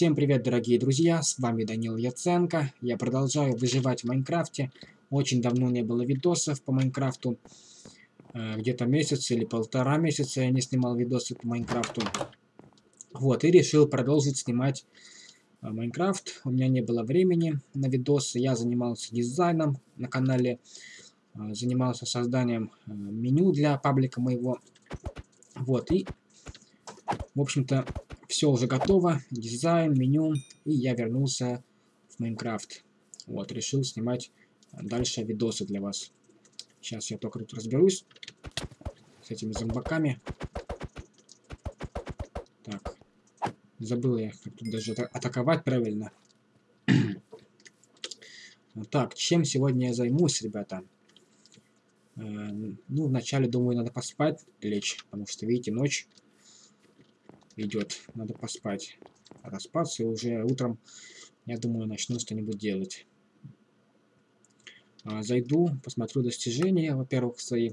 Всем привет, дорогие друзья, с вами Данил Яценко. Я продолжаю выживать в Майнкрафте. Очень давно не было видосов по Майнкрафту. Э, Где-то месяц или полтора месяца я не снимал видосы по Майнкрафту. Вот, и решил продолжить снимать э, Майнкрафт. У меня не было времени на видосы. Я занимался дизайном на канале. э, Занимался созданием меню для паблика моего. Вот, и, в общем-то, все уже готово, дизайн, меню, и я вернулся в Майнкрафт. Вот, решил снимать дальше видосы для вас. Сейчас я только тут разберусь с этими зомбаками. Так, забыл я, как тут даже атаковать правильно. так, чем сегодня я займусь, ребята? Э, ну, вначале, думаю, надо поспать, лечь, потому что, видите, ночь идет. Надо поспать. Распаться и уже утром, я думаю, начну что-нибудь делать. А, зайду, посмотрю достижения, во-первых, свои.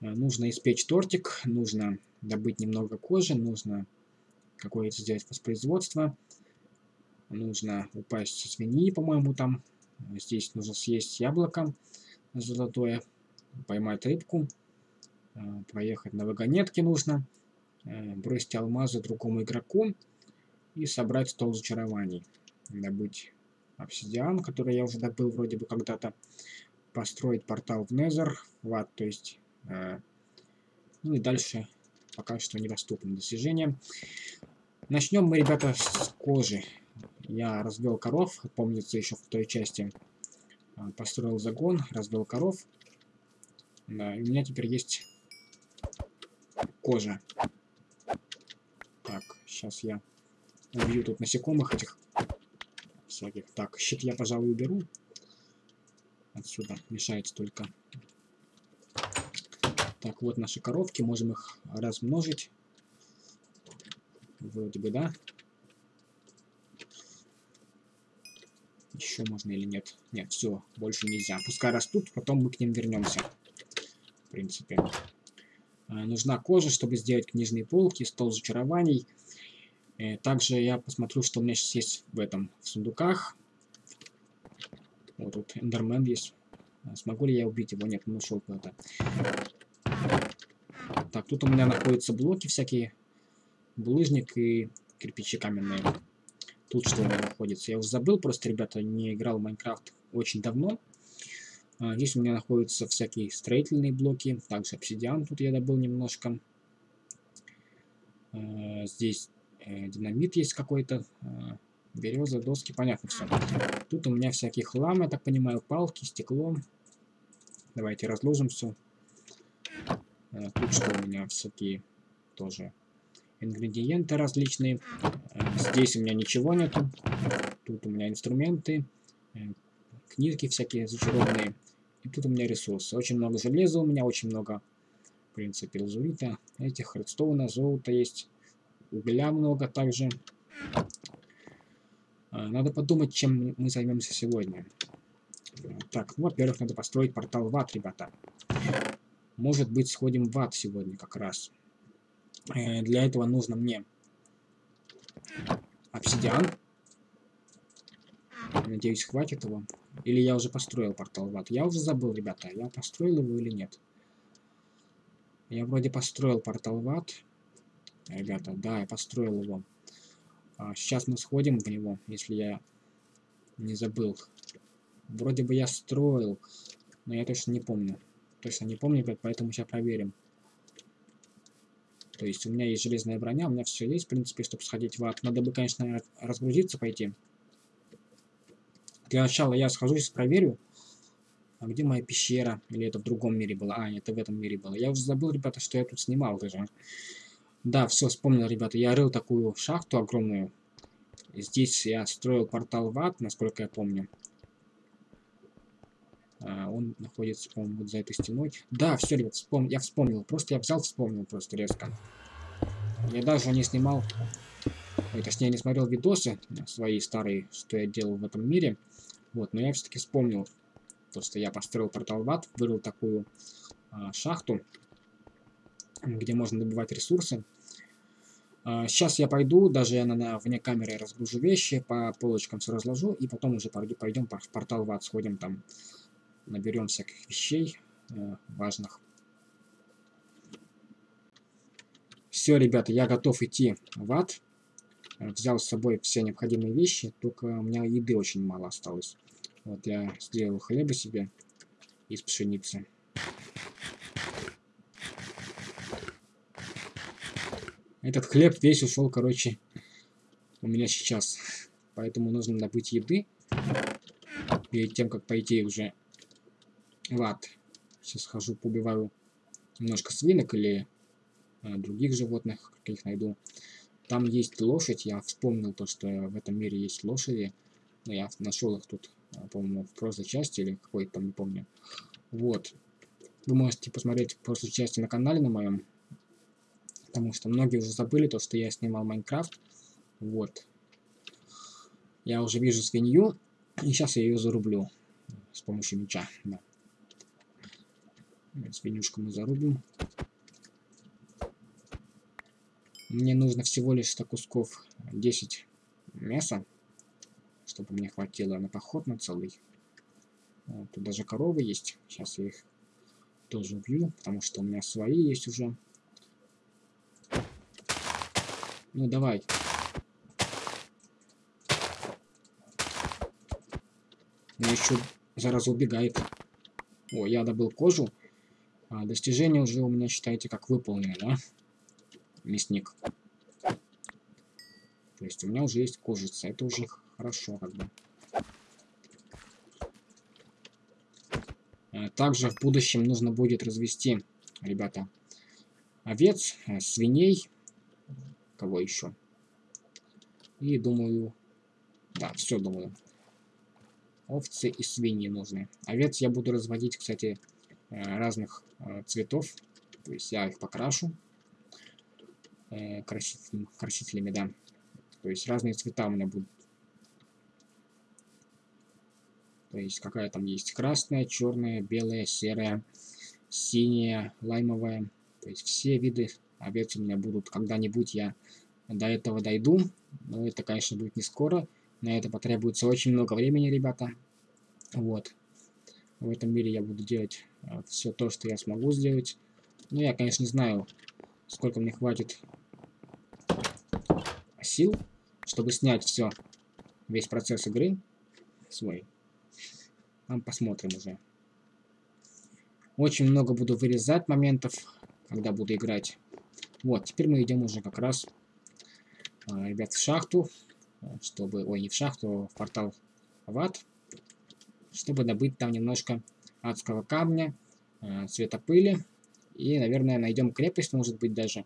А, нужно испечь тортик, нужно добыть немного кожи, нужно какое-то сделать воспроизводство. Нужно упасть со свиньи, по-моему, там. Здесь нужно съесть яблоко золотое, поймать рыбку, а, проехать на вагонетке нужно. Э, бросить алмазы другому игроку и собрать стол зачарований. Добыть обсидиан, который я уже добыл вроде бы когда-то. Построить портал в Незер, в ад, то есть. Э, ну и дальше пока что недоступны достижения. Начнем мы, ребята, с кожи. Я развел коров, помнится еще в той части. Э, построил загон, развел коров. Да, и у меня теперь есть кожа. Сейчас я убью тут насекомых этих всяких. Так, щит я, пожалуй, уберу. Отсюда мешает только. Так, вот наши коровки. Можем их размножить. Вроде бы, да? Еще можно или нет? Нет, все, больше нельзя. Пускай растут, потом мы к ним вернемся. В принципе. А, нужна кожа, чтобы сделать книжные полки, стол зачарований. Э, также я посмотрю, что у меня сейчас есть в этом, в сундуках. Вот тут эндермен есть. А смогу ли я убить его? Нет, он ушел куда-то. Так, тут у меня находятся блоки всякие. Булыжник и кирпичи каменные. Тут что у меня находится? Я уже забыл, просто, ребята, не играл в Майнкрафт очень давно. А, здесь у меня находятся всякие строительные блоки. Также обсидиан тут я добыл немножко. А, здесь э, динамит есть какой-то, э, береза, доски, понятно все. Тут у меня всякий хлам, я так понимаю, палки, стекло. Давайте разложим все. Э, тут что у меня всякие тоже ингредиенты различные. Э, здесь у меня ничего нету. Тут у меня инструменты, э, книжки всякие зачарованные. И тут у меня ресурсы. Очень много железа у меня, очень много, в принципе, лазурита. Этих редстоуна, золота есть угля много также. А, надо подумать, чем мы займемся сегодня. Так, ну, во-первых, надо построить портал в ад, ребята. Может быть, сходим в ад сегодня как раз. Э, для этого нужно мне обсидиан. Надеюсь, хватит его. Или я уже построил портал в ад. Я уже забыл, ребята, я построил его или нет. Я вроде построил портал в ад. Ребята, да, я построил его. А, сейчас мы сходим в него, если я не забыл. Вроде бы я строил, но я точно не помню. Точно не помню, ребят, поэтому сейчас проверим. То есть у меня есть железная броня, у меня все есть, в принципе, чтобы сходить в ад. Надо бы, конечно, разгрузиться пойти. Для начала я схожусь, проверю. А где моя пещера? Или это в другом мире было? А, это в этом мире было. Я уже забыл, ребята, что я тут снимал даже. Да, все, вспомнил, ребята. Я рыл такую шахту огромную. Здесь я строил портал в ад, насколько я помню. А, он находится, по-моему, вот за этой стеной. Да, все, ребят, вспом... я вспомнил. Просто я взял, вспомнил просто резко. Я даже не снимал... Ой, точнее, не смотрел видосы свои старые, что я делал в этом мире. Вот, но я все-таки вспомнил. То, что я построил портал в ад, вырыл такую а, шахту, где можно добывать ресурсы. Сейчас я пойду, даже я на, вне камеры разгружу вещи, по полочкам все разложу, и потом уже пойдем в портал в ад, сходим там, наберем всяких вещей э, важных. Все, ребята, я готов идти в ад. Взял с собой все необходимые вещи, только у меня еды очень мало осталось. Вот я сделал хлеба себе из пшеницы. Этот хлеб весь ушел, короче, у меня сейчас. Поэтому нужно добыть еды. Перед тем, как пойти уже в ад. Сейчас хожу, побиваю немножко свинок или а, других животных, каких найду. Там есть лошадь, я вспомнил то, что в этом мире есть лошади. Но я нашел их тут, а, по-моему, в прошлой части или какой-то не помню. Вот. Вы можете посмотреть прошлой части на канале на моем потому что многие уже забыли то, что я снимал Майнкрафт. Вот. Я уже вижу свинью, и сейчас я ее зарублю с помощью меча. Да. Свинюшку мы зарубим. Мне нужно всего лишь 100 кусков 10 мяса, чтобы мне хватило на поход на целый. Вот, тут даже коровы есть. Сейчас я их тоже убью, потому что у меня свои есть уже. Ну, давай. Она еще зараза убегает. О, я добыл кожу. А, достижение уже у меня, считайте, как выполнено, да? Мясник. То есть у меня уже есть кожица. Это уже хорошо, как бы. А, также в будущем нужно будет развести, ребята, овец, э, свиней, Кого еще? И думаю... Да, все думаю. Овцы и свиньи нужны. Овец я буду разводить, кстати, э, разных э, цветов. То есть я их покрашу э, красителями, красителями, да. То есть разные цвета у меня будут. То есть какая там есть красная, черная, белая, серая, синяя, лаймовая. То есть все виды овец у меня будут когда-нибудь, я до этого дойду. Но это, конечно, будет не скоро. На это потребуется очень много времени, ребята. Вот. В этом мире я буду делать э, все то, что я смогу сделать. Но я, конечно, не знаю, сколько мне хватит сил, чтобы снять все, весь процесс игры свой. Там посмотрим уже. Очень много буду вырезать моментов, когда буду играть. Вот, теперь мы идем уже как раз, а, ребят, в шахту, чтобы, ой, не в шахту, а в портал в ад, чтобы добыть там немножко адского камня, а, цвета пыли, и, наверное, найдем крепость, может быть, даже,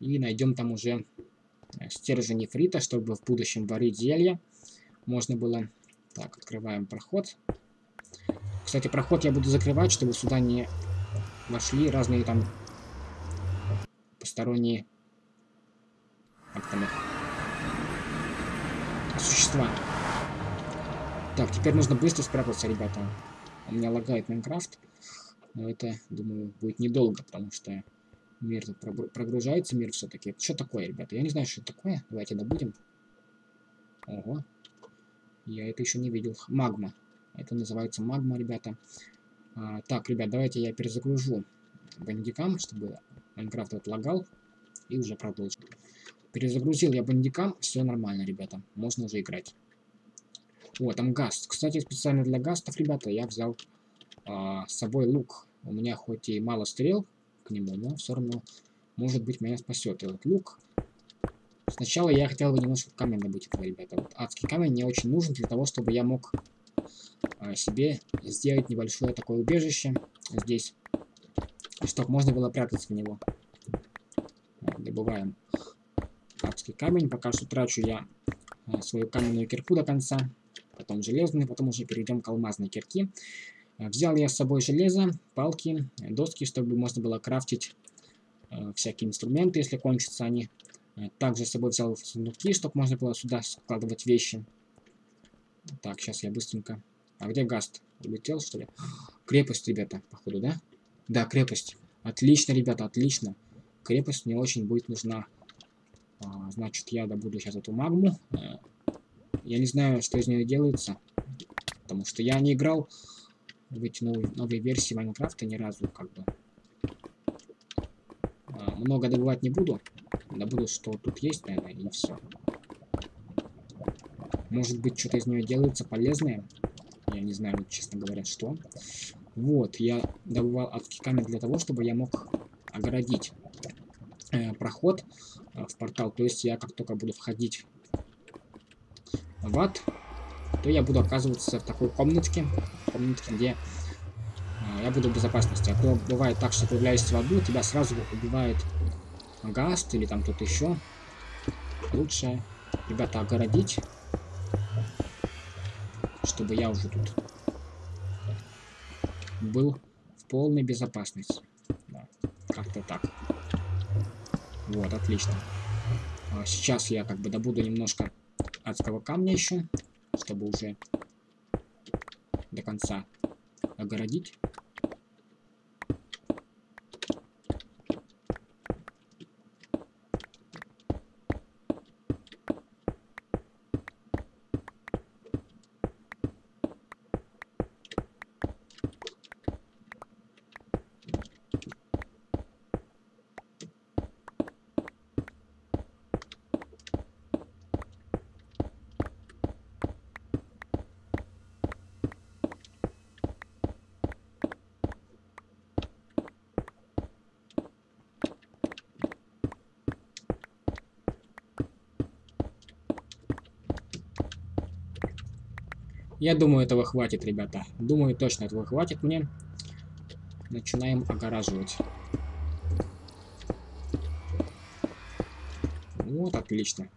и найдем там уже стержень нефрита, чтобы в будущем варить зелья можно было. Так, открываем проход. Кстати, проход я буду закрывать, чтобы сюда не вошли разные там посторонние как там существа. Так, теперь нужно быстро спрятаться, ребята. У меня лагает Майнкрафт. Но это, думаю, будет недолго, потому что мир тут прогружается, мир все-таки. Что такое, ребята? Я не знаю, что это такое. Давайте добудем. Ого. Я это еще не видел. Магма. Это называется магма, ребята. А, так, ребят, давайте я перезагружу бандикам, чтобы Майнкрафт отлагал. И уже продолжим. Перезагрузил я бандикам. Все нормально, ребята. Можно уже играть. О, там гаст. Кстати, специально для гастов, ребята, я взял а, с собой лук. У меня хоть и мало стрел к нему, но все равно, может быть, меня спасет этот лук. Сначала я хотел бы немножко камень добыть этого, ребята. Вот адский камень мне очень нужен для того, чтобы я мог а, себе сделать небольшое такое убежище здесь чтобы можно было прятаться в него. Добываем адский камень. Пока что трачу я э, свою каменную кирку до конца. Потом железную, потом уже перейдем к алмазной кирке. Э, взял я с собой железо, палки, доски, чтобы можно было крафтить э, всякие инструменты, если кончатся они. Также с собой взял сундуки, чтобы можно было сюда складывать вещи. Так, сейчас я быстренько... А где Гаст? Улетел, что ли? Крепость, ребята, походу, да? Да, крепость. Отлично, ребята, отлично. крепость мне очень будет нужна. А, значит, я добуду сейчас эту магму. Э, я не знаю, что из нее делается, потому что я не играл в эти новые, новые версии Майнкрафта ни разу, как бы. А, много добывать не буду. Добуду, что тут есть, наверное, и все. Может быть, что-то из нее делается полезное. Я не знаю, честно говоря, что. Вот, я добывал адский камень для того, чтобы я мог огородить э, проход э, в портал. То есть я как только буду входить в ад, то я буду оказываться в такой комнатке, комнатке, где э, я буду в безопасности. А то бывает так, что появляешься в аду, тебя сразу убивает гаст или там кто-то еще. Лучше, ребята, огородить, чтобы я уже тут был полной безопасности. Да, Как-то так. Вот, отлично. А сейчас я как бы добуду немножко адского камня еще, чтобы уже до конца огородить. Я думаю, этого хватит, ребята. Думаю, точно этого хватит мне. Начинаем огораживать. Вот, отлично.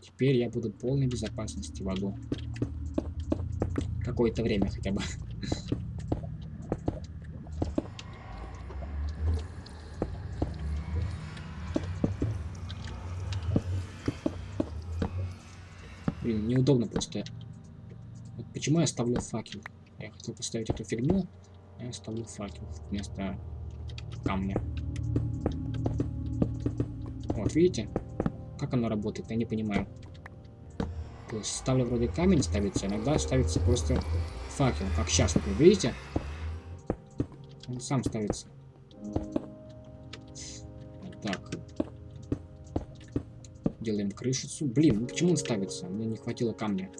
Теперь я буду в полной безопасности в аду. Какое-то время хотя бы. Блин, неудобно просто Почему я ставлю факел? Я хотел поставить эту фигню, а я ставлю факел вместо камня. Вот, видите? Как оно работает, я не понимаю. То есть ставлю вроде камень ставится, иногда ставится просто факел, как сейчас, например, видите? Он сам ставится. так. Делаем крышицу. Блин, ну почему он ставится? Мне не хватило камня.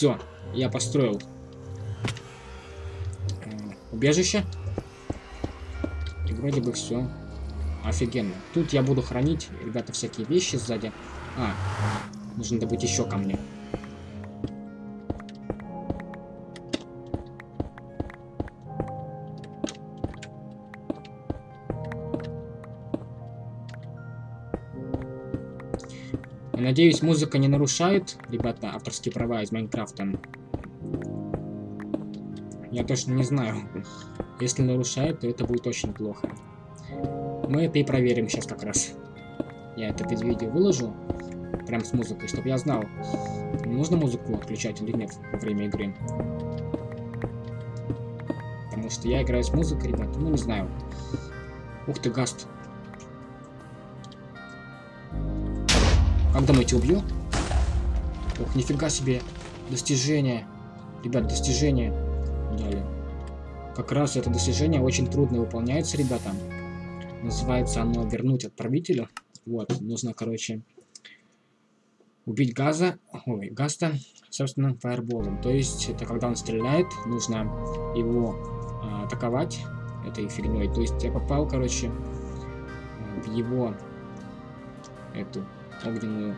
Все, я построил убежище. И вроде бы все офигенно. Тут я буду хранить, ребята, всякие вещи сзади. А, нужно добыть еще камни. Надеюсь, музыка не нарушает, ребята, авторские права из Майнкрафта. Я точно не знаю. Если нарушает, то это будет очень плохо. Мы это и проверим сейчас как раз. Я это видео выложу, прям с музыкой, чтобы я знал, нужно музыку отключать или нет во время игры. Потому что я играю с музыкой, ребята, ну не знаю. Ух ты, Гаст. Как думаете, убью? Ох, нифига себе. Достижение. Ребят, достижение дали. Как раз это достижение очень трудно выполняется, ребята. Называется оно «Вернуть отправителю». Вот, нужно, короче, убить газа, ой, Гаста, собственно, фаерболом. То есть, это когда он стреляет, нужно его э, атаковать этой фигней. То есть, я попал, короче, в его эту огненную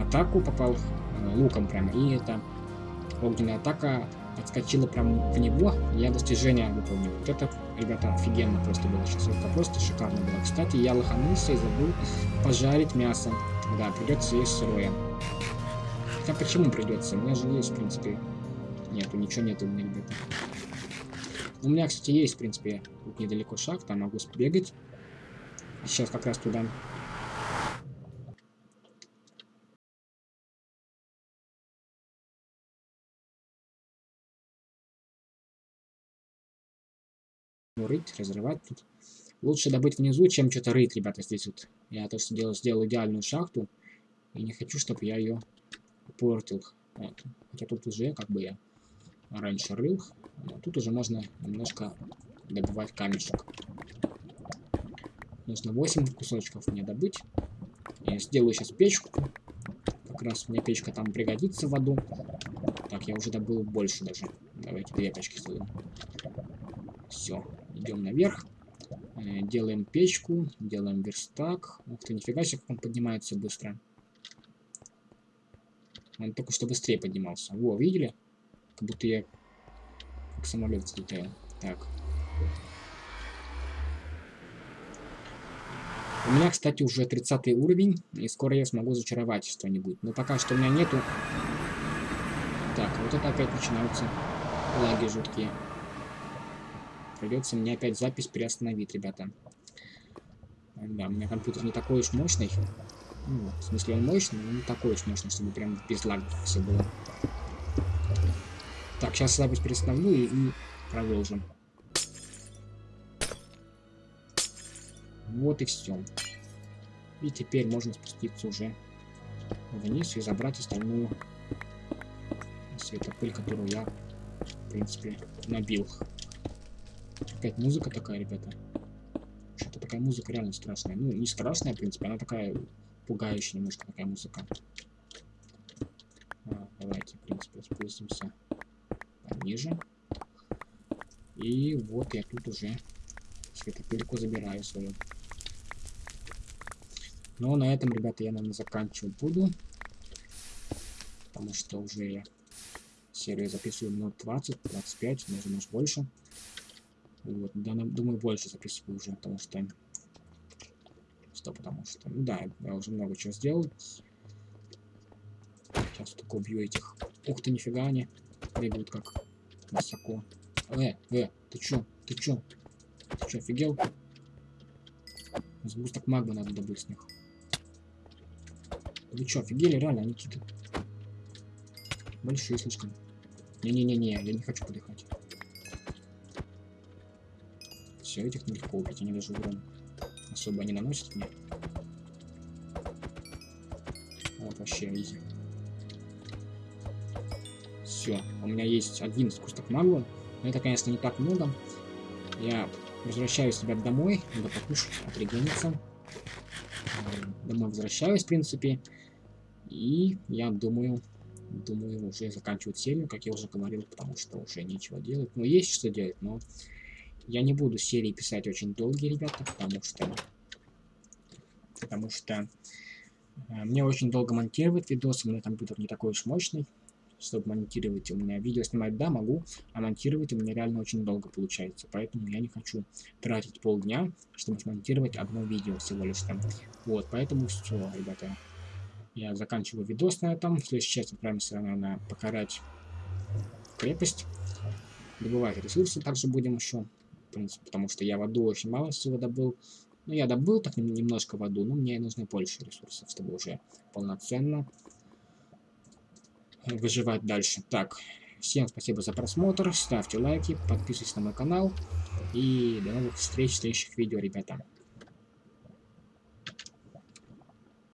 атаку, попал э, луком прям, и эта огненная атака отскочила прям в него, я достижение выполнил. Вот это, ребята, офигенно просто было это просто шикарно было. Кстати, я лоханулся и забыл пожарить мясо. Да, придется есть сырое. Хотя почему придется? У меня же есть, в принципе... Нету, ничего нету у меня, ребята. У меня, кстати, есть, в принципе, тут недалеко шаг, там могу сбегать. Сейчас как раз туда рыть, разрывать тут. Лучше добыть внизу, чем что-то рыть, ребята, здесь вот. Я то, что делал, сделал идеальную шахту. И не хочу, чтобы я ее портил. Вот. Хотя тут уже, как бы я раньше рыл. Но тут уже можно немножко добывать камешек. Нужно 8 кусочков мне добыть. Я сделаю сейчас печку. Как раз мне печка там пригодится в аду. Так, я уже добыл больше даже. Давайте две печки сделаем. Все, идем наверх. Э, делаем печку, делаем верстак. Ух ты, нифига себе, как он поднимается быстро. Он только что быстрее поднимался. Во, видели? Как будто я как самолет взлетаю. Так. У меня, кстати, уже 30 уровень, и скоро я смогу зачаровать что-нибудь. Но пока что у меня нету... Так, вот это опять начинаются лаги жуткие. Придется мне опять запись приостановить, ребята. Да, у меня компьютер не такой уж мощный. Ну, в смысле, он мощный, но не такой уж мощный, чтобы прям без лагов все было. Так, сейчас запись перестановлю и, и продолжим. Вот и все. И теперь можно спуститься уже вниз и забрать остальную светопыль, которую я, в принципе, набил. Опять музыка такая, ребята. Что-то такая музыка реально страшная. Ну, не страшная, в принципе, она такая пугающая немножко такая музыка. А, давайте, в принципе, спустимся пониже. И вот я тут уже светопыльку забираю свою. Но на этом, ребята, я, наверное, заканчивать буду. Потому что уже я серию записываю минут 20, 25, может, может больше. Вот, да, думаю, больше записываю уже, потому что... Что, потому что... Ну да, я уже много чего сделал. Сейчас только убью этих. Ух ты, нифига они бегают как высоко. Э, э, ты чё? Ты чё? Ты чё, офигел? Сгусток магмы надо добыть с них. Вы что, офигели? Реально, они какие-то большие слишком. Не-не-не-не, я не хочу подыхать. Все, этих нелегко убить, они даже урон особо не наносят мне. Вот вообще изи. Все, у меня есть один скусток магу. Но это, конечно, не так много. Я возвращаюсь, себя домой. Надо покушать, отрегениться. Домой возвращаюсь, в принципе. И я думаю, думаю уже заканчивать серию, как я уже говорил, потому что уже нечего делать. Ну, есть что делать, но я не буду серии писать очень долгие, ребята, потому что... Потому что э, мне очень долго монтировать видосы, у меня компьютер не такой уж мощный, чтобы монтировать у меня видео снимать, да, могу, а монтировать у меня реально очень долго получается, поэтому я не хочу тратить полдня, чтобы смонтировать одно видео всего лишь там. Вот, поэтому все, ребята, я заканчиваю видос на этом. В следующей части отправимся на покорять крепость. Добывать ресурсы также будем еще. В принципе, потому что я воду очень мало всего добыл. Ну, я добыл так немножко воду, но мне нужны больше ресурсов, чтобы уже полноценно выживать дальше. Так, всем спасибо за просмотр, ставьте лайки, подписывайтесь на мой канал. И до новых встреч в следующих видео, ребята.